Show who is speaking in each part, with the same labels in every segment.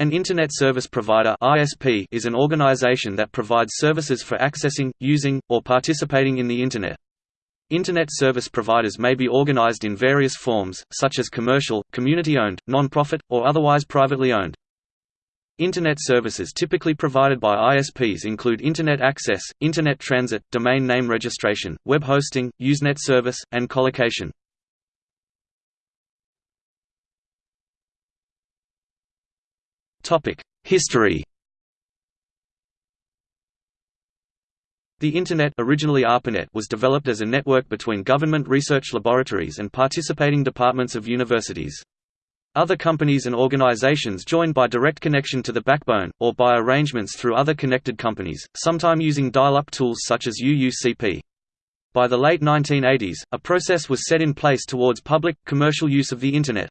Speaker 1: An Internet Service Provider (ISP) is an organization that provides services for accessing, using, or participating in the Internet. Internet service providers may be organized in various forms, such as commercial, community-owned, non-profit, or otherwise privately owned. Internet services typically provided by ISPs include Internet access, Internet transit, domain name registration, web hosting, Usenet service, and colocation. History The Internet originally ARPANET was developed as a network between government research laboratories and participating departments of universities. Other companies and organizations joined by direct connection to the backbone, or by arrangements through other connected companies, sometime using dial-up tools such as UUCP. By the late 1980s, a process was set in place towards public, commercial use of the Internet.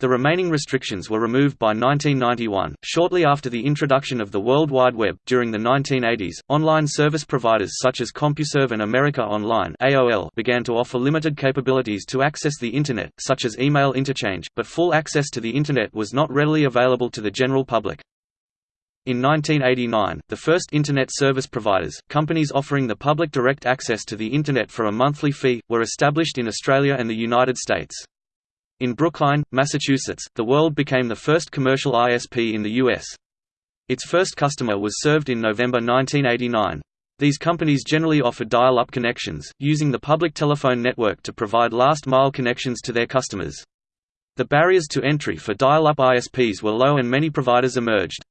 Speaker 1: The remaining restrictions were removed by 1991. Shortly after the introduction of the World Wide Web, during the 1980s, online service providers such as CompuServe and America Online (AOL) began to offer limited capabilities to access the Internet, such as email interchange, but full access to the Internet was not readily available to the general public. In 1989, the first Internet service providers, companies offering the public direct access to the Internet for a monthly fee, were established in Australia and the United States. In Brookline, Massachusetts, the World became the first commercial ISP in the U.S. Its first customer was served in November 1989. These companies generally offered dial-up connections, using the public telephone network to provide last-mile connections to their customers. The barriers to entry for dial-up ISPs were low and many providers emerged.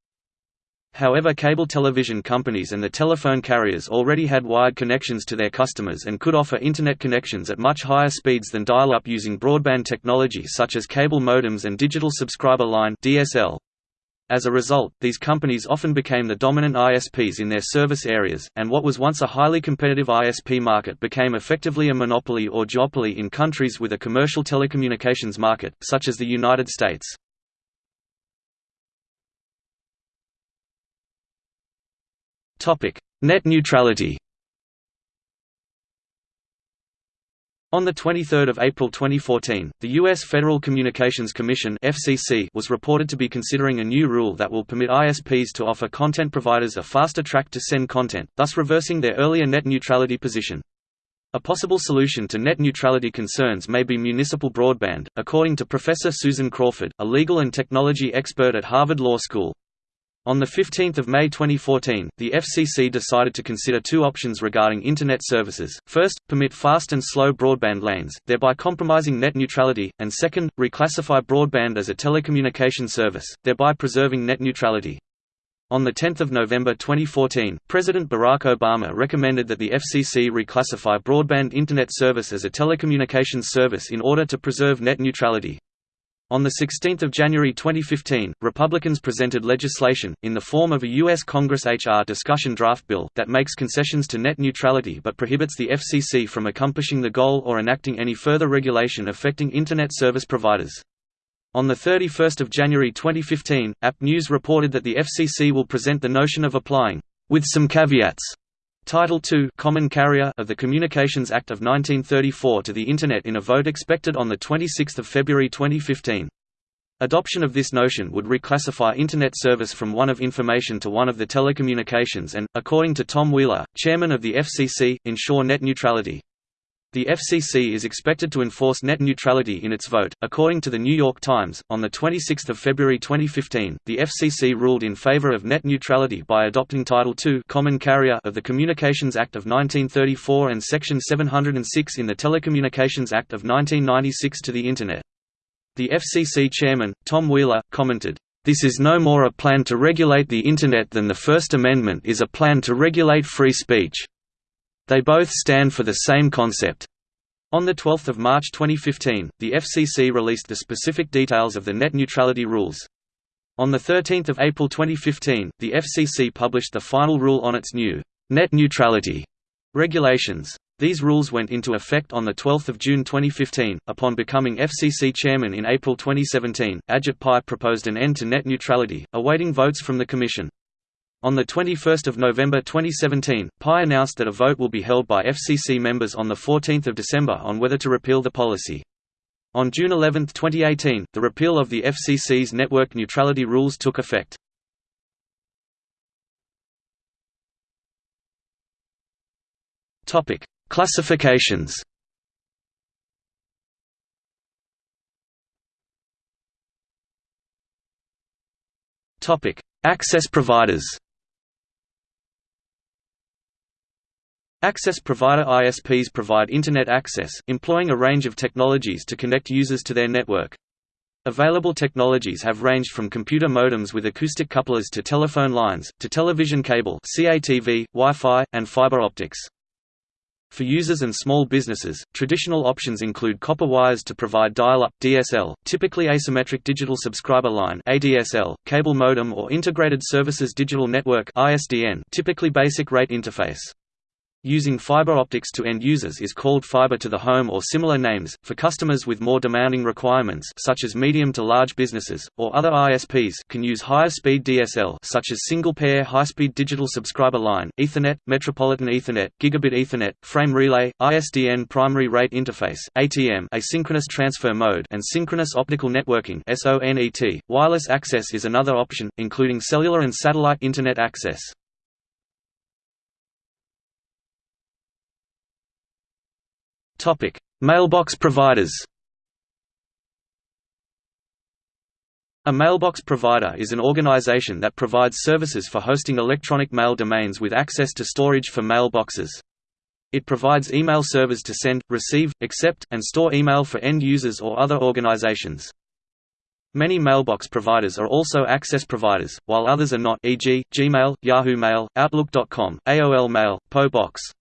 Speaker 1: However cable television companies and the telephone carriers already had wired connections to their customers and could offer Internet connections at much higher speeds than dial-up using broadband technology such as cable modems and digital subscriber line DSL. As a result, these companies often became the dominant ISPs in their service areas, and what was once a highly competitive ISP market became effectively a monopoly or duopoly in countries with a commercial telecommunications market, such as the United States. Net neutrality. On 23 April 2014, the U.S. Federal Communications Commission FCC was reported to be considering a new rule that will permit ISPs to offer content providers a faster track to send content, thus reversing their earlier net neutrality position. A possible solution to net neutrality concerns may be municipal broadband, according to Professor Susan Crawford, a legal and technology expert at Harvard Law School. On 15 May 2014, the FCC decided to consider two options regarding Internet services, first, permit fast and slow broadband lanes, thereby compromising net neutrality, and second, reclassify broadband as a telecommunication service, thereby preserving net neutrality. On 10 November 2014, President Barack Obama recommended that the FCC reclassify broadband Internet service as a telecommunications service in order to preserve net neutrality. On 16 January 2015, Republicans presented legislation, in the form of a U.S. Congress H.R. discussion draft bill, that makes concessions to net neutrality but prohibits the FCC from accomplishing the goal or enacting any further regulation affecting Internet service providers. On 31 January 2015, App News reported that the FCC will present the notion of applying, with some caveats, Title II Common Carrier of the Communications Act of 1934 to the Internet in a vote expected on 26 February 2015. Adoption of this notion would reclassify Internet service from one of information to one of the telecommunications and, according to Tom Wheeler, chairman of the FCC, ensure net neutrality. The FCC is expected to enforce net neutrality in its vote. According to the New York Times, on the 26th of February 2015, the FCC ruled in favor of net neutrality by adopting Title II Common Carrier of the Communications Act of 1934 and Section 706 in the Telecommunications Act of 1996 to the Internet. The FCC chairman, Tom Wheeler, commented, "This is no more a plan to regulate the Internet than the First Amendment is a plan to regulate free speech." They both stand for the same concept. On 12 March 2015, the FCC released the specific details of the net neutrality rules. On 13 April 2015, the FCC published the final rule on its new net neutrality regulations. These rules went into effect on 12 June 2015. Upon becoming FCC chairman in April 2017, Ajit Pai proposed an end to net neutrality, awaiting votes from the Commission. On 21 November 2017, Pai announced that a vote will be held by FCC members on 14 December on whether to repeal the policy. On June 11, 2018, the repeal of the FCC's network neutrality rules took effect. Classifications. Access providers. Access provider ISPs provide Internet access, employing a range of technologies to connect users to their network. Available technologies have ranged from computer modems with acoustic couplers to telephone lines, to television cable CATV, Wi-Fi, and fiber optics. For users and small businesses, traditional options include copper wires to provide dial-up (DSL), typically asymmetric digital subscriber line (ADSL), cable modem or integrated services digital network (ISDN), typically basic rate interface. Using fiber optics to end users is called fiber to the home or similar names. For customers with more demanding requirements such as medium to large businesses or other ISPs can use higher speed DSL such as single pair high-speed digital subscriber line, Ethernet, Metropolitan Ethernet, Gigabit Ethernet, frame relay, ISDN primary rate interface, ATM, asynchronous transfer mode and synchronous optical networking SONET. Wireless access is another option including cellular and satellite internet access. Topic: Mailbox providers. A mailbox provider is an organization that provides services for hosting electronic mail domains with access to storage for mailboxes. It provides email servers to send, receive, accept, and store email for end users or other organizations. Many mailbox providers are also access providers, while others are not e.g., Gmail, Yahoo Mail, Outlook.com, AOL Mail, PO Box.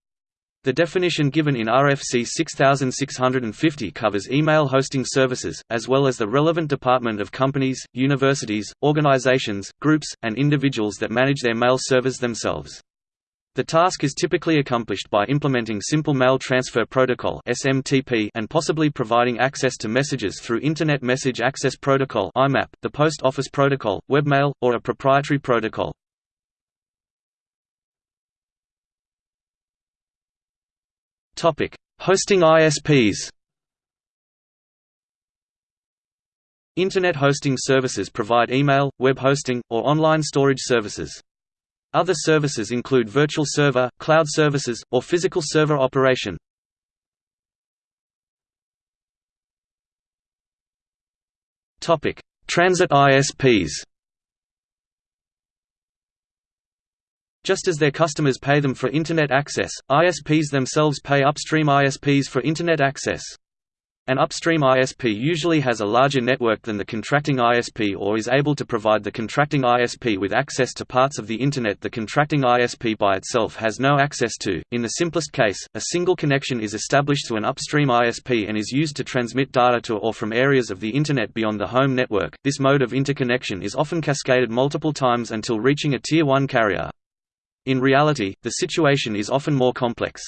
Speaker 1: The definition given in RFC 6650 covers email hosting services, as well as the relevant department of companies, universities, organizations, groups, and individuals that manage their mail servers themselves. The task is typically accomplished by implementing Simple Mail Transfer Protocol and possibly providing access to messages through Internet Message Access Protocol the Post Office Protocol, Webmail, or a proprietary protocol. Topic: Hosting ISPs. Internet hosting services provide email, web hosting, or online storage services. Other services include virtual server, cloud services, or physical server operation. Topic: Transit ISPs. Just as their customers pay them for Internet access, ISPs themselves pay upstream ISPs for Internet access. An upstream ISP usually has a larger network than the contracting ISP or is able to provide the contracting ISP with access to parts of the Internet the contracting ISP by itself has no access to. In the simplest case, a single connection is established to an upstream ISP and is used to transmit data to or from areas of the Internet beyond the home network. This mode of interconnection is often cascaded multiple times until reaching a Tier 1 carrier. In reality, the situation is often more complex.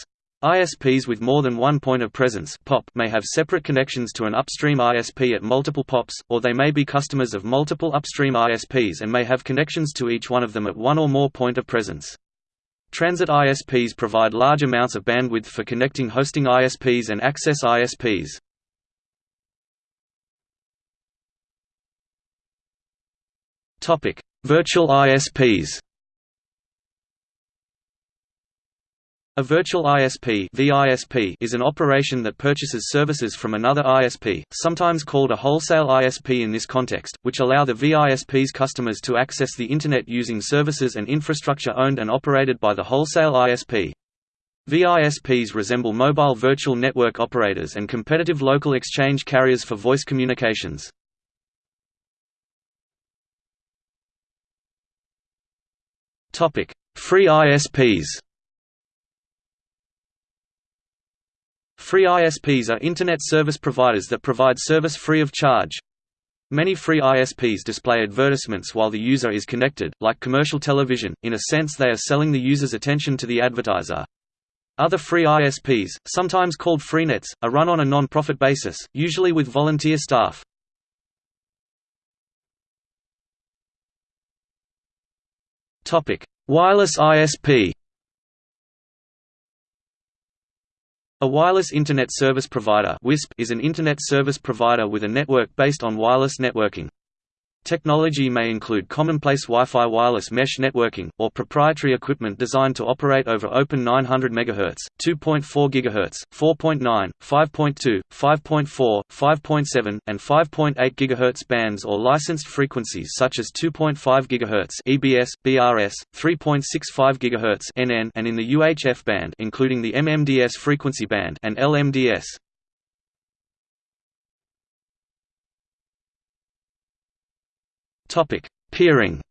Speaker 1: ISPs with more than one point of presence POP may have separate connections to an upstream ISP at multiple POPs, or they may be customers of multiple upstream ISPs and may have connections to each one of them at one or more point of presence. Transit ISPs provide large amounts of bandwidth for connecting hosting ISPs and access ISPs. Virtual ISPs A virtual ISP VISP is an operation that purchases services from another ISP, sometimes called a wholesale ISP in this context, which allow the VISP's customers to access the Internet using services and infrastructure owned and operated by the wholesale ISP. VISPs resemble mobile virtual network operators and competitive local exchange carriers for voice communications. Free ISPs Free ISPs are Internet service providers that provide service free of charge. Many free ISPs display advertisements while the user is connected, like commercial television, in a sense they are selling the user's attention to the advertiser. Other free ISPs, sometimes called freenets, are run on a non-profit basis, usually with volunteer staff. Wireless ISP A wireless Internet Service Provider is an Internet service provider with a network based on wireless networking. Technology may include commonplace Wi-Fi wireless mesh networking, or proprietary equipment designed to operate over open 900 MHz, 2.4 GHz, 4.9, 5.2, 5.4, 5.7, and 5.8 GHz bands or licensed frequencies such as 2.5 GHz EBS, BRS, 3.65 GHz NN, and in the UHF band including the MMDS frequency band and LMDS. Topic: Peering.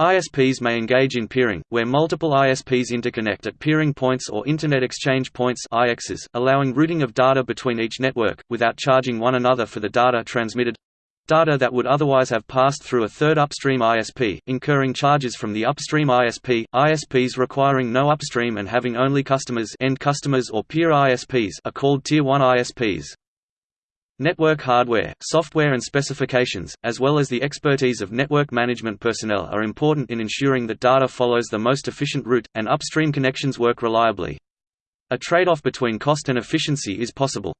Speaker 1: ISPs may engage in peering, where multiple ISPs interconnect at peering points or Internet Exchange Points IXs, allowing routing of data between each network, without charging one another for the data transmitted data that would otherwise have passed through a third upstream ISP, incurring charges from the upstream ISP. ISPs requiring no upstream and having only customers end customers or peer ISPs are called Tier 1 ISPs. Network hardware, software and specifications, as well as the expertise of network management personnel are important in ensuring that data follows the most efficient route, and upstream connections work reliably. A trade-off between cost and efficiency is possible.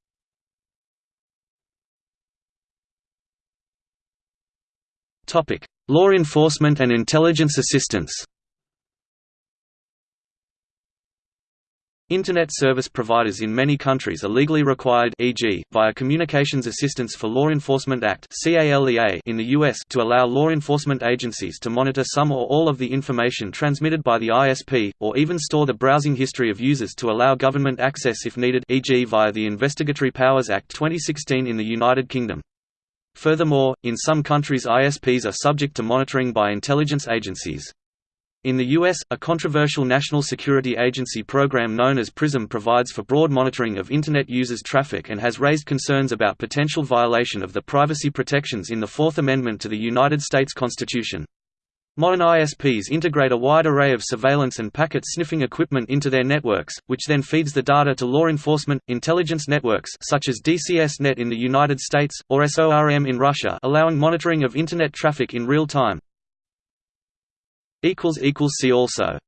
Speaker 1: Law enforcement and intelligence assistance Internet service providers in many countries are legally required e.g., via Communications Assistance for Law Enforcement Act in the US to allow law enforcement agencies to monitor some or all of the information transmitted by the ISP, or even store the browsing history of users to allow government access if needed e.g. via the Investigatory Powers Act 2016 in the United Kingdom. Furthermore, in some countries ISPs are subject to monitoring by intelligence agencies. In the U.S., a controversial national security agency program known as PRISM provides for broad monitoring of Internet users' traffic and has raised concerns about potential violation of the privacy protections in the Fourth Amendment to the United States Constitution. Modern ISPs integrate a wide array of surveillance and packet sniffing equipment into their networks, which then feeds the data to law enforcement, intelligence networks such as DCSNet in the United States, or SORM in Russia allowing monitoring of Internet traffic in real time. See also